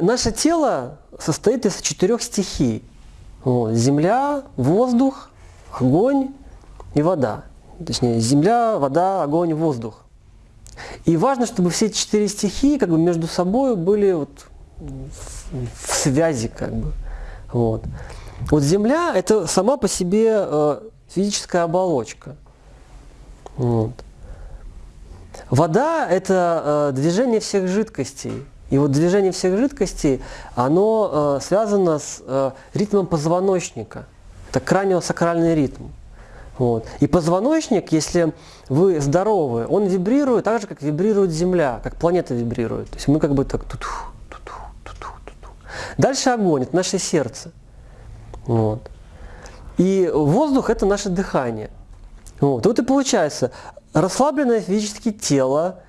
наше тело состоит из четырех стихий. Вот. Земля, воздух, огонь и вода. Точнее, земля, вода, огонь, воздух. И важно, чтобы все четыре стихии как бы между собой были вот в связи как бы. Вот. вот Земля это сама по себе э, физическая оболочка. Вот. Вода это э, движение всех жидкостей. И вот движение всех жидкостей, оно э, связано с э, ритмом позвоночника. Это краниосакральный ритм. Вот. И позвоночник, если вы здоровы, он вибрирует так же, как вибрирует Земля, как планета вибрирует. То есть мы как бы так тут Дальше огонь, это наше сердце. Вот. И воздух – это наше дыхание. Вот. вот и получается, расслабленное физически тело,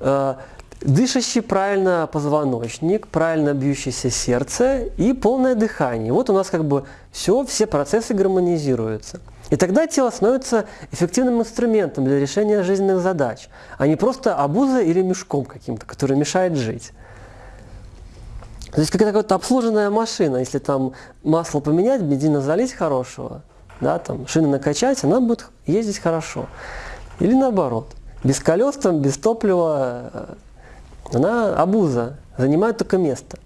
э, дышащий правильно позвоночник, правильно бьющееся сердце и полное дыхание. Вот у нас как бы все, все процессы гармонизируются. И тогда тело становится эффективным инструментом для решения жизненных задач, а не просто обузой или мешком каким-то, который мешает жить. То есть какая-то обслуженная машина, если там масло поменять, бензина залить хорошего, да, там, шины накачать, она будет ездить хорошо. Или наоборот, без колес, там, без топлива, э, она обуза, занимает только место.